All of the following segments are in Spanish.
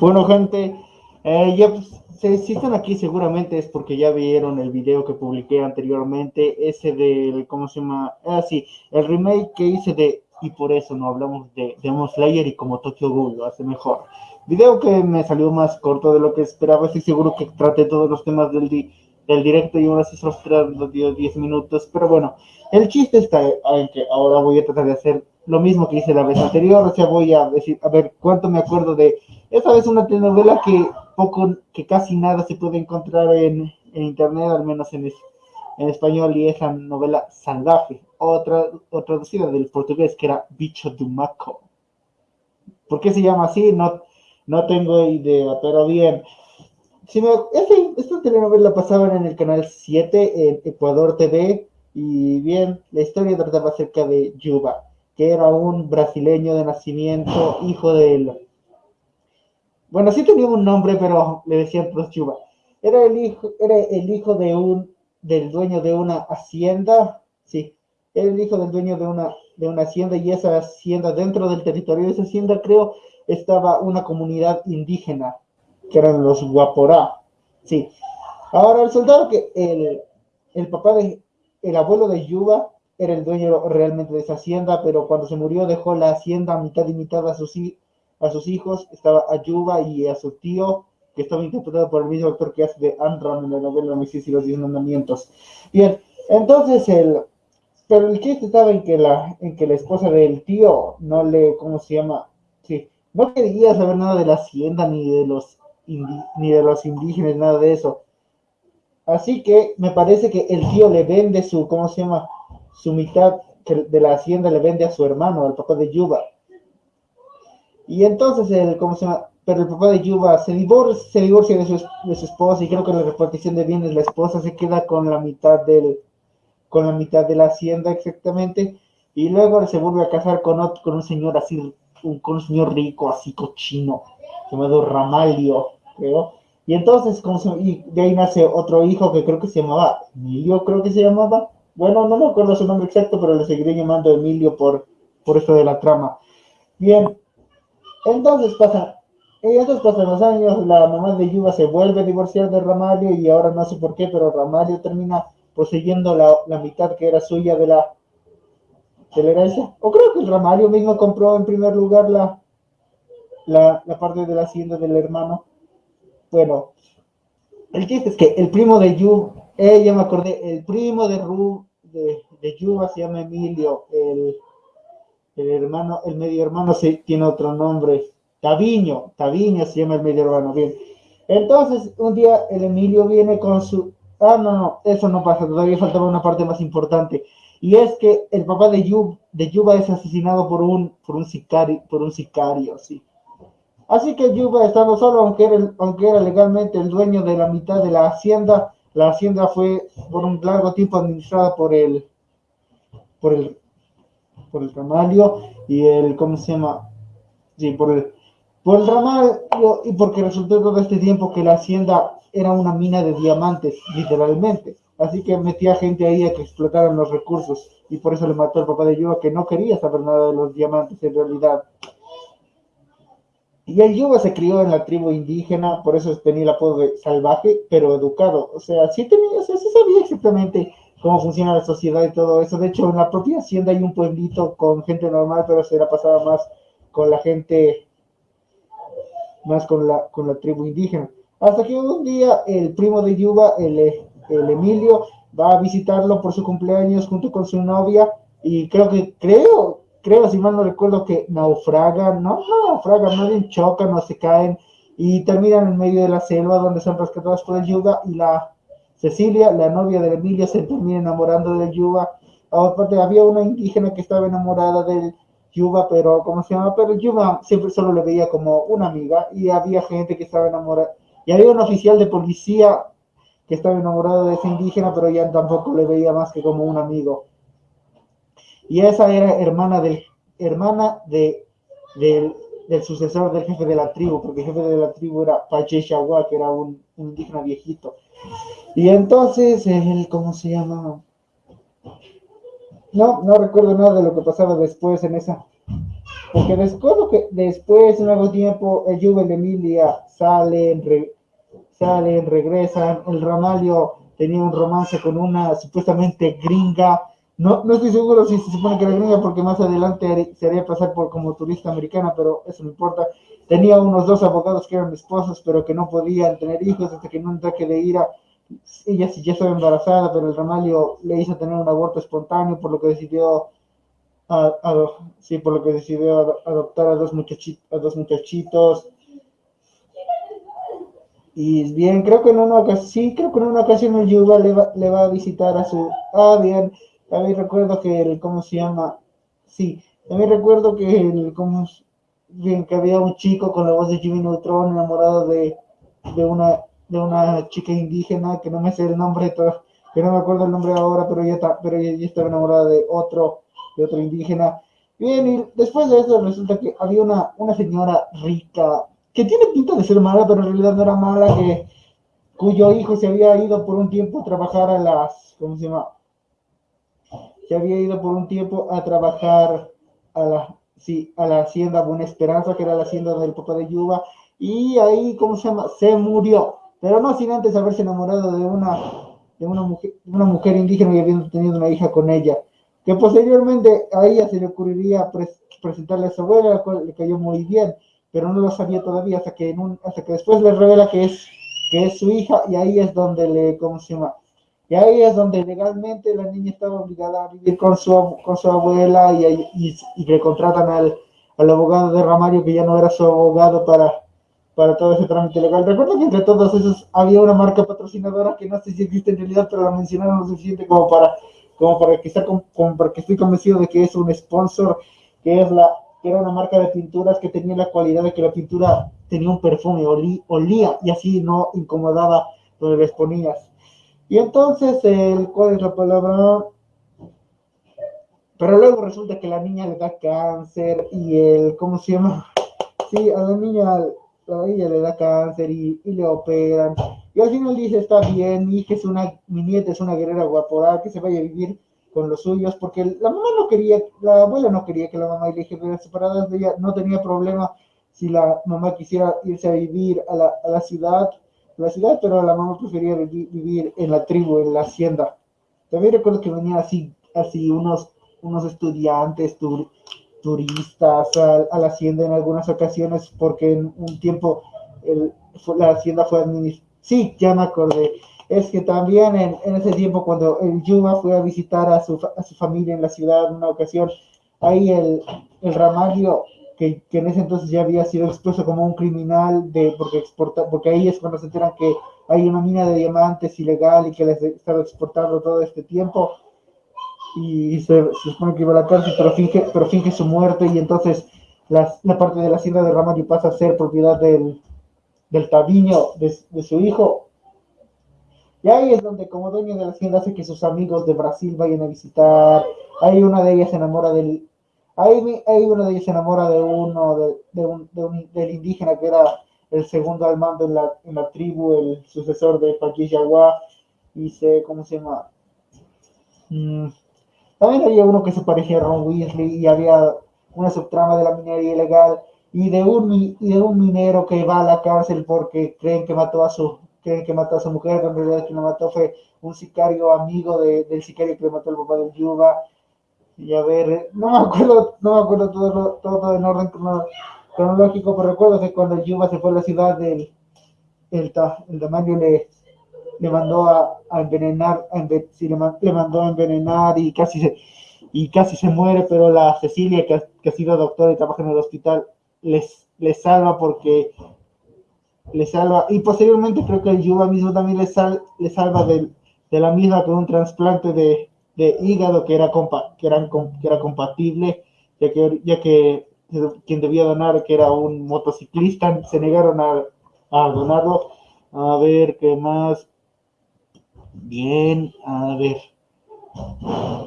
Bueno, gente, eh, ya pues, si están aquí seguramente es porque ya vieron el video que publiqué anteriormente, ese del, ¿cómo se llama? Ah, sí, el remake que hice de, y por eso no hablamos de Demon Slayer y como Tokyo Ghoul lo hace mejor. Video que me salió más corto de lo que esperaba, estoy seguro que traté todos los temas del, del directo y aún así solo los 10 minutos, pero bueno, el chiste está en que ahora voy a tratar de hacer lo mismo que hice la vez anterior, o sea, voy a decir, a ver cuánto me acuerdo de, esta vez una telenovela que poco, que casi nada se puede encontrar en, internet, al menos en, en español, y es la novela Salvaje, otra, o traducida del portugués, que era Bicho do Maco. ¿Por qué se llama así? No, no tengo idea, pero bien. Si me, esta telenovela pasaba en el canal 7 en Ecuador TV, y bien, la historia trataba acerca de Yuba, que era un brasileño de nacimiento, hijo de bueno, sí tenía un nombre, pero le decían Yuba. Era el hijo, era el hijo de un, del dueño de una hacienda, sí, era el hijo del dueño de una, de una hacienda y esa hacienda, dentro del territorio de esa hacienda, creo, estaba una comunidad indígena, que eran los Guaporá, sí. Ahora, el soldado que el, el papá de, el abuelo de Yuba era el dueño realmente de esa hacienda, pero cuando se murió dejó la hacienda mitad y mitad a sus, a sus hijos, estaba a Yuba y a su tío, que estaba interpretado por el mismo actor que hace de Andron en la novela Moisés y los Diez Mandamientos. Bien, entonces el, pero el chiste estaba en que la, en que la esposa del tío no le, ¿cómo se llama? Sí, no quería saber nada de la hacienda ni de los ni de los indígenas, nada de eso. Así que me parece que el tío le vende su, ¿cómo se llama? Su mitad de la hacienda le vende a su hermano, al papá de Yuba. Y entonces, el, ¿cómo se llama? Pero el papá de Yuba se divorcia, se divorcia de, su, de su esposa y creo que la repartición de bienes, la esposa se queda con la mitad del, con la mitad de la hacienda exactamente, y luego se vuelve a casar con, otro, con un señor así, un, con un señor rico, así cochino, llamado Ramalio, creo. Y entonces, como y de ahí nace otro hijo que creo que se llamaba Emilio, creo que se llamaba. Bueno, no me acuerdo su nombre exacto, pero le seguiré llamando Emilio por, por esto de la trama. Bien, entonces pasa, entonces pasan los años, la mamá de Yuba se vuelve a divorciar de Ramalio y ahora no sé por qué, pero Ramalio termina poseyendo la, mitad que era suya de la, de la herencia. O creo que el Ramalio mismo compró en primer lugar la, la, parte de la hacienda del hermano. Bueno, el chiste es que el primo de Yuba, eh, ya me acordé, el primo de Ru, de, de Yuba se llama Emilio, el el hermano, el medio hermano sí tiene otro nombre, Taviño, Taviño se llama el medio hermano, bien. Entonces, un día el Emilio viene con su, ah, no, no, eso no pasa, todavía faltaba una parte más importante, y es que el papá de, Yub, de Yuba es asesinado por un, por un sicario, por un sicario, sí. Así que Yuba estando solo, aunque era, aunque era legalmente el dueño de la mitad de la hacienda, la hacienda fue por un largo tiempo administrada por el, por el por el ramalio y el, ¿cómo se llama? Sí, por el, por el ramalio y porque resultó todo este tiempo que la hacienda era una mina de diamantes, literalmente. Así que metía gente ahí a que explotaran los recursos y por eso le mató al papá de Yuba que no quería saber nada de los diamantes en realidad. Y el Yuba se crió en la tribu indígena, por eso tenía el apodo de salvaje, pero educado. O sea, sí tenía, o sea, sí sabía exactamente cómo funciona la sociedad y todo eso. De hecho, en la propia hacienda hay un pueblito con gente normal, pero se la pasaba más con la gente, más con la, con la tribu indígena. Hasta que un día el primo de Yuba, el, el Emilio, va a visitarlo por su cumpleaños junto con su novia y creo que, creo, creo, si mal no recuerdo, que naufragan, no, no naufragan, no bien chocan o se caen y terminan en medio de la selva donde son rescatados por el Yuba y la Cecilia, la novia de Emilio, se termina enamorando de Yuba. Aparte, había una indígena que estaba enamorada del Yuba, pero, ¿cómo se llama? Pero Yuba siempre solo le veía como una amiga y había gente que estaba enamorada. Y había un oficial de policía que estaba enamorado de esa indígena, pero ya tampoco le veía más que como un amigo. Y esa era hermana del, hermana de, del, sucesor del jefe de la tribu, porque el jefe de la tribu era Pache que era un indígena viejito. Y entonces, el, ¿cómo se llama? No, no recuerdo nada de lo que pasaba después en esa, Porque después, que, después, en algún tiempo, el Juve de Emilia salen, salen, regresan. El Ramalio tenía un romance con una supuestamente gringa. No, no estoy seguro si se supone que era gringa porque más adelante se haría pasar por como turista americana, pero eso no importa. Tenía unos dos abogados que eran esposos, pero que no podían tener hijos hasta que en un ataque de ira ella ya estaba embarazada, pero el Ramalio le hizo tener un aborto espontáneo, por lo que decidió sí, por lo que decidió adoptar a dos, muchachitos, a dos muchachitos. Y bien, creo que en una ocasión, sí, creo que en una ocasión el Yuba le va, le va a visitar a su, ah, bien, también recuerdo que el, ¿cómo se llama? Sí, también recuerdo que el, ¿cómo, bien, que había un chico con la voz de Jimmy Neutron enamorado de, de una, de una chica indígena, que no me sé el nombre, que no me acuerdo el nombre ahora, pero ella, pero ella estaba enamorada de otro, de otro indígena. Bien, y después de eso resulta que había una, una señora rica, que tiene pinta de ser mala, pero en realidad no era mala, que, cuyo hijo se había ido por un tiempo a trabajar a las, ¿cómo se llama? Se había ido por un tiempo a trabajar a la, sí, a la hacienda Buena Esperanza, que era la hacienda del papá de Yuba, y ahí, ¿cómo se llama? Se murió, pero no sin antes haberse enamorado de una, de una, mujer, una mujer indígena y habiendo tenido una hija con ella que posteriormente a ella se le ocurriría presentarle a su abuela, la cual le cayó muy bien, pero no lo sabía todavía hasta que, hasta que después le revela que es, que es su hija y ahí es donde le, ¿cómo se llama? Y ahí es donde legalmente la niña estaba obligada a vivir con su, con su abuela y, y, le contratan al, al, abogado de Ramario que ya no era su abogado para, para todo ese trámite legal. Recuerdo que entre todos esos había una marca patrocinadora que no sé si existe en realidad, pero la mencionaron lo suficiente como para como para que, como para que estoy convencido de que es un sponsor, que es la que era una marca de pinturas que tenía la cualidad de que la pintura tenía un perfume, olía y así no incomodaba donde les ponías. Y entonces, el, ¿cuál es la palabra? Pero luego resulta que la niña le da cáncer y el, ¿cómo se llama? Sí, a la niña, a ella le da cáncer y, y le operan y al final dice, está bien, mi hija es una, mi nieta es una guerrera guapora, que se vaya a vivir con los suyos, porque la mamá no quería, la abuela no quería que la mamá y la hija fueran separadas, ella no tenía problema si la mamá quisiera irse a vivir a la, a la ciudad, la ciudad, pero la mamá prefería vivir, en la tribu, en la hacienda. También recuerdo que venían así, así unos, unos estudiantes turistas a, la hacienda en algunas ocasiones, porque en un tiempo el, la hacienda fue administrada Sí, ya me acordé. Es que también en, en ese tiempo, cuando el Yuma fue a visitar a su, a su familia en la ciudad en una ocasión, ahí el, el Ramalio, que, que, en ese entonces ya había sido expuesto como un criminal, de, porque, exporta, porque ahí es cuando se enteran que hay una mina de diamantes ilegal y que les estaba exportando todo este tiempo. Y se, se supone que iba a la cárcel, pero finge, pero finge su muerte y entonces la, parte de la hacienda de Ramalio pasa a ser propiedad del, del tabiño de, su hijo. Y ahí es donde como dueño de la hacienda hace que sus amigos de Brasil vayan a visitar. Ahí una de ellas se enamora del... Ahí, ahí una de ellas se enamora de uno, de, de, un, de un, del indígena que era el segundo al mando en la, en la tribu, el sucesor de Yaguá, y se, ¿cómo se llama? Mm, también había uno que se parecía a Ron Weasley y había una subtrama de la minería ilegal y de un, de un minero que va a la cárcel porque creen que mató a su creen que mató a su mujer, pero en realidad quien lo mató fue un sicario amigo de, del sicario que le mató al papá del Yuba. Y a ver, no me acuerdo, no me acuerdo todo, todo en orden cronológico, pero recuerdo que cuando el Yuba se fue a la ciudad del el, el tamaño le, le mandó a, envenenar, a le, le, mandó a envenenar y casi se, y casi se muere, pero la Cecilia, que, que ha sido doctora y trabaja en el hospital, les, les salva porque les salva, y posteriormente creo que el Yuba mismo también les, sal, les salva de, de, la misma con un trasplante de, de hígado que era, compa, que, eran, que era compatible, ya que, ya que quien debía donar, que era un motociclista, se negaron a, a donarlo. A ver, ¿qué más? Bien, a ver.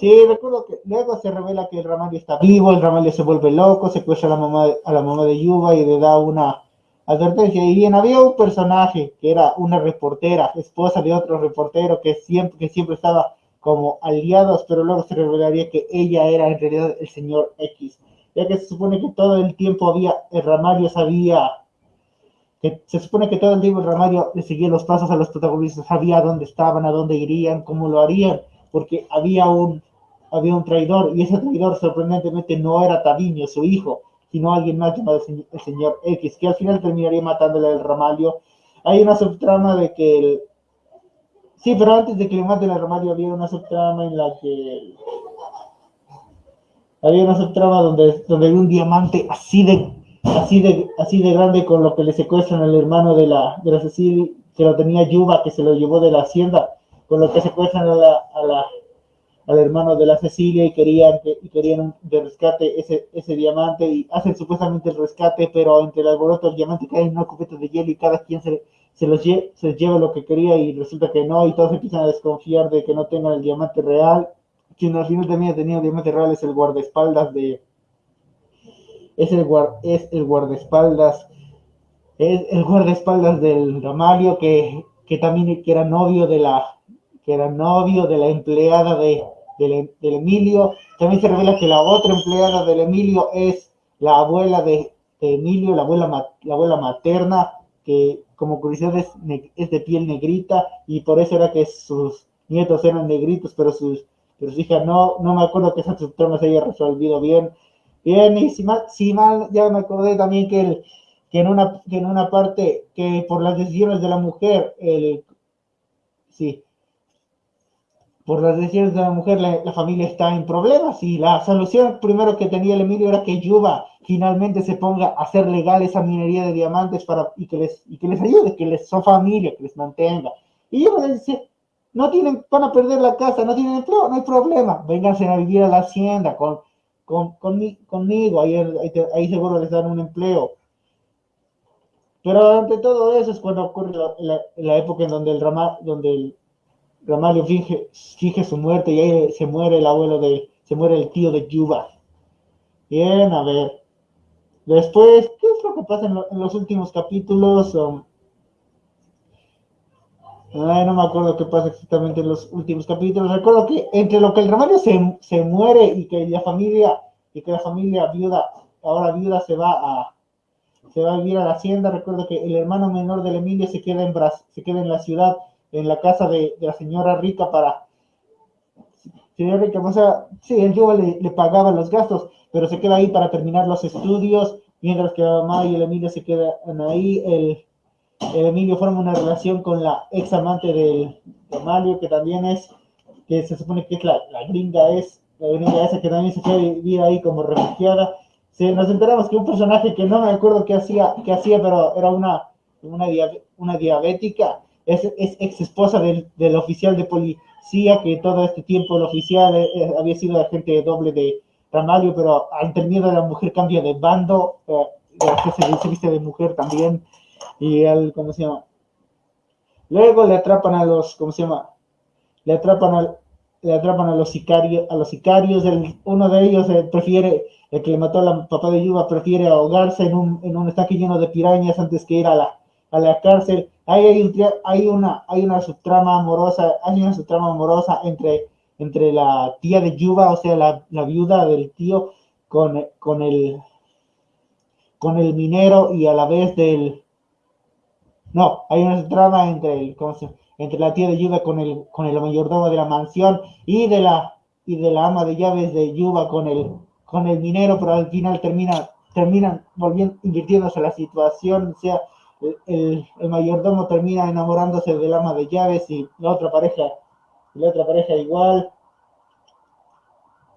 Sí, recuerdo que luego se revela que el Ramalio está vivo, el Ramalio se vuelve loco, secuestra a la mamá, a la mamá de Yuba y le da una advertencia. Y bien, había un personaje que era una reportera, esposa de otro reportero que siempre, que siempre estaba como aliados, pero luego se revelaría que ella era en realidad el señor X. ya que se supone que todo el tiempo había, el Ramario sabía, que se supone que todo el tiempo el Ramario le seguía los pasos a los protagonistas, sabía dónde estaban, a dónde irían, cómo lo harían, porque había un, había un traidor, y ese traidor sorprendentemente no era Taviño, su hijo, sino alguien más llamado el señor X, que al final terminaría matándole al Ramalio. Hay una subtrama de que el... Sí, pero antes de que le maten al Ramalio había una subtrama en la que... Había una subtrama donde, donde había un diamante así de, así de, así de grande con lo que le secuestran al hermano de la, de la Cecilia, que lo tenía Yuba, que se lo llevó de la hacienda, con lo que secuestran a la, a la, al hermano de la Cecilia y querían, y querían de rescate ese, ese diamante y hacen supuestamente el rescate, pero entre el alboroto del diamante cae en una cubeta de hielo y cada quien se, se, se lleva lo que quería y resulta que no y todos empiezan a desconfiar de que no tengan el diamante real. Quien al final también ha tenido diamante real es el guardaespaldas de... Es el, es el guardaespaldas es el guardaespaldas del Ramalio que, que también que era novio de la que era novio de la empleada de, del, Emilio. También se revela que la otra empleada del Emilio es la abuela de, Emilio, la abuela, la abuela materna, que como curiosidad es, de piel negrita y por eso era que sus nietos eran negritos, pero sus, pero sus hijas no, no me acuerdo que esa subtrama se haya resolvido bien. Bien, y si mal, si mal ya me acordé también que, el, que, en una, que en una parte, que por las decisiones de la mujer, el, sí, por las decisiones de la mujer, la, familia está en problemas y la solución primero que tenía el Emilio era que Yuba finalmente se ponga a hacer legal esa minería de diamantes para, y, que les, y que les ayude, que les son familia, que les mantenga. Y Yuba le dice, no tienen, van a perder la casa, no tienen empleo, no hay problema, vénganse a vivir a la hacienda con, con, conmigo, ahí, ahí, seguro les dan un empleo. Pero ante todo eso es cuando ocurre la, la, época en donde el ramal, donde el, Ramalio finge, su muerte y ahí se muere el abuelo de, se muere el tío de Yuba. Bien, a ver. Después, ¿qué es lo que pasa en, los últimos capítulos? Um, no me acuerdo qué pasa exactamente en los últimos capítulos. Recuerdo que entre lo que el Ramalio se, se muere y que la familia, y que la familia viuda, ahora viuda se va a, se va a vivir a la hacienda. Recuerdo que el hermano menor del Emilio se queda en, se queda en la ciudad en la casa de, la señora rica para... Señora rica, o sea, sí, el yo le, le, pagaba los gastos, pero se queda ahí para terminar los estudios, mientras que la mamá y el Emilio se quedan ahí. El, el Emilio forma una relación con la ex amante de Mario, que también es, que se supone que es la, la gringa, es la gringa esa que también se queda vivir ahí como refugiada. Se, nos enteramos que un personaje que no me acuerdo qué hacía, qué hacía pero era una, una, una diabética, es, ex esposa del, del, oficial de policía, que todo este tiempo el oficial eh, eh, había sido agente doble de Ramalio, pero al término de la mujer cambia de bando, eh, se, viste de mujer también, y él, ¿cómo se llama? Luego le atrapan a los, ¿cómo se llama? Le atrapan a, le atrapan a los sicarios, a los sicarios, el, uno de ellos prefiere, el que le mató a la papá de Yuba, prefiere ahogarse en un, en un estanque lleno de pirañas antes que ir a la, a la cárcel hay, hay, una, hay una subtrama amorosa, hay una subtrama amorosa entre, la tía de Yuba, o sea, la, viuda del tío, con, con, el, con el minero y a la vez del... No, hay una subtrama entre, el, entre la tía de Yuba con el, con el mayordomo de la mansión y de la, y de la ama de llaves de Yuba con el, con el minero, pero al final termina, terminan volviendo, invirtiéndose la situación, o sea, el, mayordomo termina enamorándose del ama de llaves y la otra pareja, la otra pareja igual.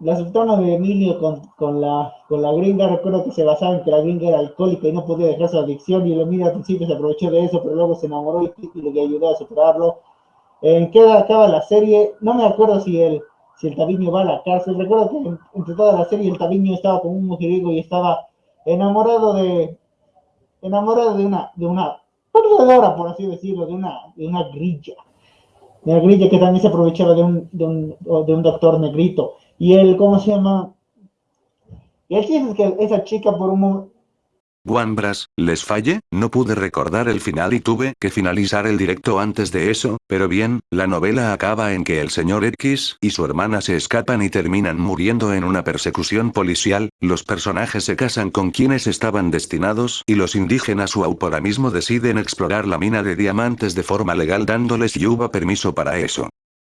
La sultana de Emilio con, la, con la gringa, recuerdo que se basaba en que la gringa era alcohólica y no podía dejar su adicción y el Emilio al principio se aprovechó de eso, pero luego se enamoró y, le ayudó a superarlo. ¿En qué acaba la serie? No me acuerdo si el, si el Tabiño va a la cárcel. Recuerdo que entre toda la serie el Tabiño estaba con un mujeriego y estaba enamorado de, enamorado de una, de una perdedora, por así decirlo, de una, de una grilla. De una grilla que también se aprovechaba de un, de un, de un doctor negrito. Y él, ¿cómo se llama? Y el chiste que esa chica por un, Wambras, les falle, no pude recordar el final y tuve que finalizar el directo antes de eso, pero bien, la novela acaba en que el señor X y su hermana se escapan y terminan muriendo en una persecución policial, los personajes se casan con quienes estaban destinados y los indígenas mismo deciden explorar la mina de diamantes de forma legal dándoles Yuba permiso para eso.